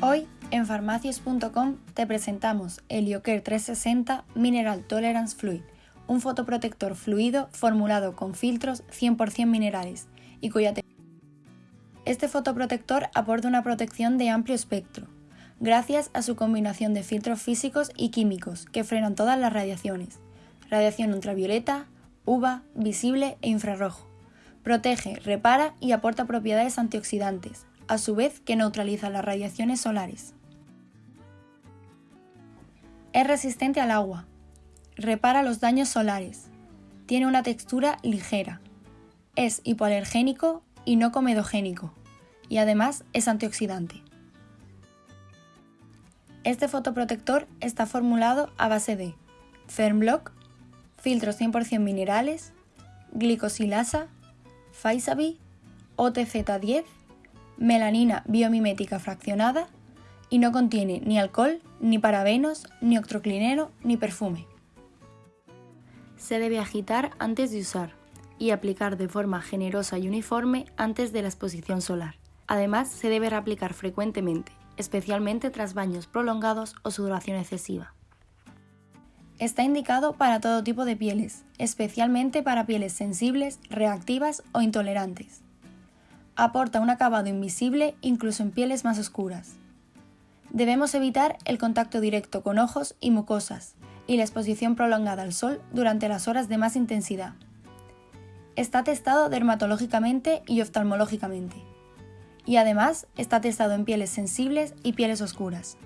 Hoy en farmacias.com te presentamos Heliocare 360 Mineral Tolerance Fluid, un fotoprotector fluido formulado con filtros 100% minerales y cuya Este fotoprotector aporta una protección de amplio espectro, gracias a su combinación de filtros físicos y químicos que frenan todas las radiaciones, radiación ultravioleta, UVA, visible e infrarrojo. Protege, repara y aporta propiedades antioxidantes, a su vez que neutraliza las radiaciones solares. Es resistente al agua, repara los daños solares, tiene una textura ligera, es hipoalergénico y no comedogénico, y además es antioxidante. Este fotoprotector está formulado a base de Fernblock, filtros 100% minerales, glicosilasa, Faisabi, OTZ10 melanina biomimética fraccionada y no contiene ni alcohol, ni parabenos, ni octroclinero, ni perfume. Se debe agitar antes de usar y aplicar de forma generosa y uniforme antes de la exposición solar. Además, se debe reaplicar frecuentemente, especialmente tras baños prolongados o sudoración excesiva. Está indicado para todo tipo de pieles, especialmente para pieles sensibles, reactivas o intolerantes aporta un acabado invisible incluso en pieles más oscuras. Debemos evitar el contacto directo con ojos y mucosas y la exposición prolongada al sol durante las horas de más intensidad. Está testado dermatológicamente y oftalmológicamente. Y además está testado en pieles sensibles y pieles oscuras.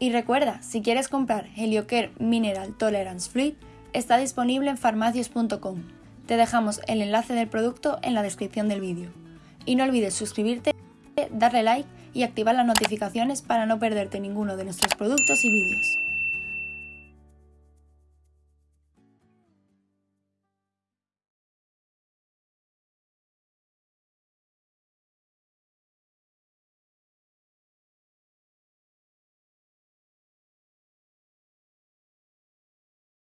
Y recuerda, si quieres comprar Heliocare Mineral Tolerance Fluid, está disponible en farmacias.com. Te dejamos el enlace del producto en la descripción del vídeo. Y no olvides suscribirte, darle like y activar las notificaciones para no perderte ninguno de nuestros productos y vídeos.